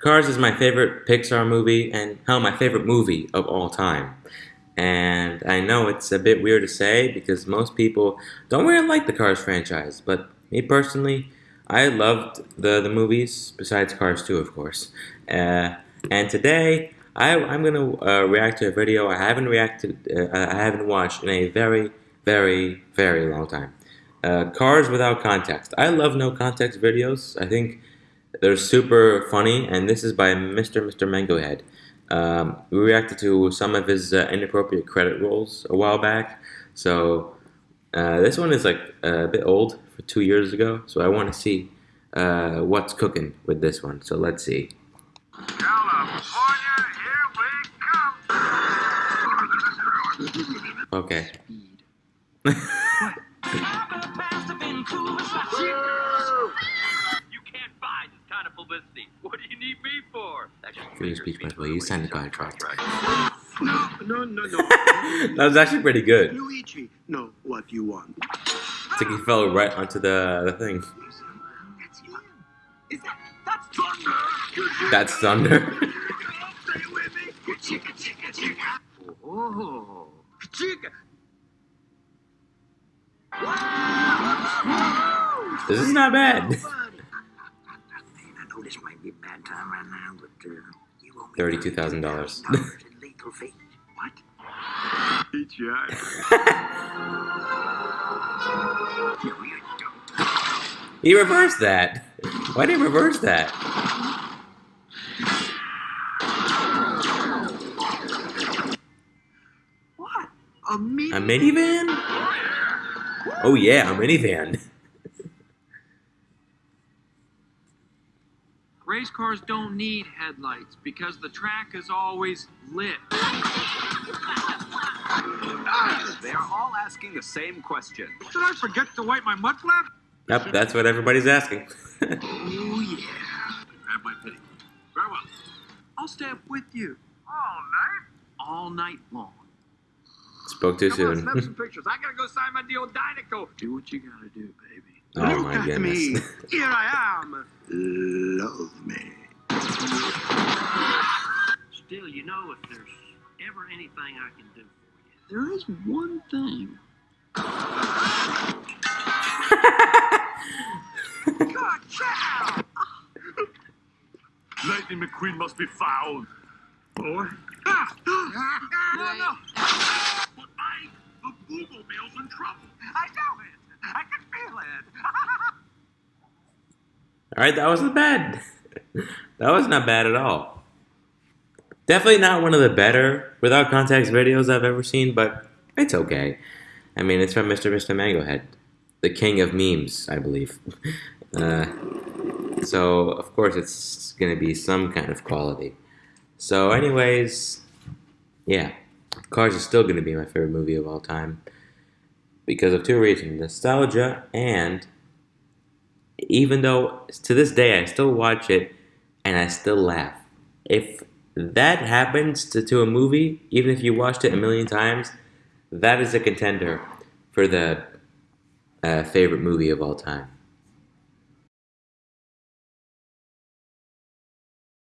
Cars is my favorite Pixar movie and hell, my favorite movie of all time. And I know it's a bit weird to say because most people don't really like the Cars franchise, but me personally, I loved the, the movies, besides Cars 2, of course. Uh, and today, I, I'm going to uh, react to a video I haven't reacted, uh, I haven't watched in a very, very, very long time. Uh, Cars Without Context. I love no context videos. I think they're super funny, and this is by Mr. Mr. Mangohead. Um, we reacted to some of his uh, inappropriate credit rolls a while back, so uh, this one is like a bit old for two years ago, so I want to see uh, what's cooking with this one. So let's see. California, here we come. Okay. You can't buy this kind of publicity. What do you need me for? Free speech, by the way. You signed the contract. No, no, no, no. that was actually pretty good. Luigi, no, what you want? It's like he fell right onto the, the thing. That's him. Is that, that's thunder. That's thunder. Oh. Chicka. This is not bad. might be a bad time right now, but uh, you owe me $32,000. $32,000 in legal fees. What? Eat your No, you don't. He reversed that. Why did he reverse that? What? A minivan? Oh yeah, a minivan. Race cars don't need headlights because the track is always lit. They are all asking the same question. Did I forget to wipe my mud flap? Yep, that's what everybody's asking. Oh, yeah. Grab my penny. Very well. I'll stay up with you All night? all night long. Spoke too Come on, soon. snap some pictures. I gotta go sign my deal with Dinoco. Do what you gotta do, baby. oh Look my at goodness. me. Here I am. Anything I can do for There is one thing. Good child. Lightning McQueen must be found. Boy. Ah, no, no. But I, the Booglemobile's in trouble. I know it. I can feel it. Alright, that wasn't bad. that was not bad at all. Definitely not one of the better without context videos I've ever seen, but it's okay. I mean, it's from Mr. Mr. Mangohead, the king of memes, I believe. Uh, so, of course, it's gonna be some kind of quality. So, anyways, yeah, Cars is still gonna be my favorite movie of all time because of two reasons nostalgia and even though to this day I still watch it and I still laugh. If that happens to, to a movie, even if you watched it a million times, that is a contender for the uh, favorite movie of all time.